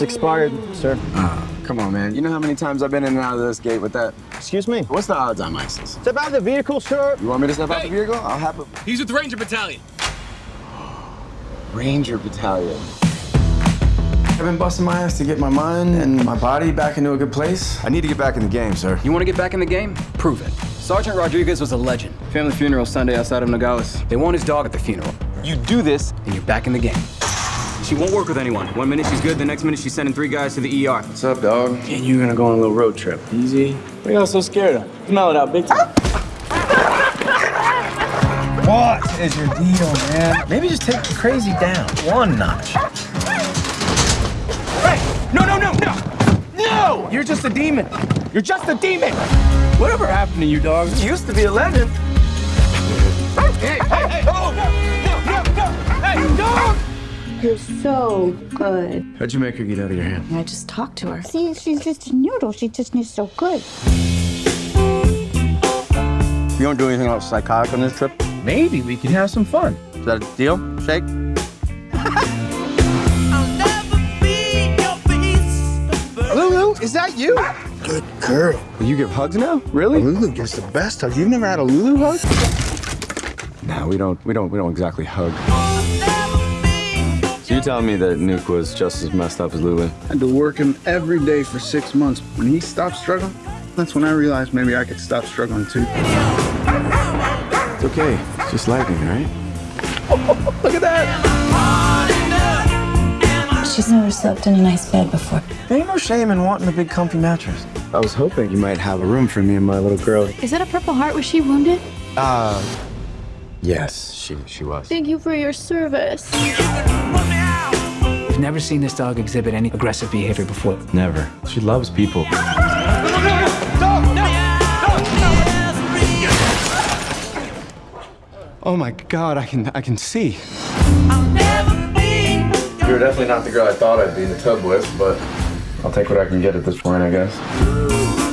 It's expired, sir. Ah, come on, man. You know how many times I've been in and out of this gate with that? Excuse me? What's the odds on ISIS? Step out of the vehicle, sir. You want me to step out of the vehicle? I'll have a He's with the Ranger Battalion. Ranger Battalion. I've been busting my ass to get my mind and my body back into a good place. I need to get back in the game, sir. You want to get back in the game? Prove it. Sergeant Rodriguez was a legend. Family funeral Sunday outside of Nogales. They want his dog at the funeral. You do this, and you're back in the game. She won't work with anyone. One minute she's good, the next minute she's sending three guys to the ER. What's up, dog? And you're gonna go on a little road trip. Easy. What are y'all so scared of? Smell it out big time. What is your deal, man? Maybe just take the crazy down one notch. Hey! No, no, no, no! No! You're just a demon. You're just a demon! Whatever happened to you, dog? You used to be a legend. Hey, hey, hey! Oh! You're so good. How'd you make her get out of your hand? I just talked to her. See, she's just a noodle. She just needs so good. You don't do anything else psychotic on this trip? Maybe we can have some fun. Is that a deal, Shake? Lulu, is that you? Good girl. Will you give hugs now? Really? Lulu gives the best hug. You've never had a Lulu hug? No, we don't. We don't. We don't exactly hug. So you telling me that Nuke was just as messed up as Lulu? I had to work him every day for six months. When he stopped struggling, that's when I realized maybe I could stop struggling too. It's okay. It's just lightning, right? Look at that! She's never slept in a nice bed before. There ain't no shame in wanting a big comfy mattress. I was hoping you might have a room for me and my little girl. Is that a Purple Heart? Was she wounded? Uh, yes, she she was. Thank you for your service. I've never seen this dog exhibit any aggressive behavior before. Never. She loves people. Oh my God! I can I can see. You're definitely not the girl I thought I'd be in the tub with, but I'll take what I can get at this point, I guess.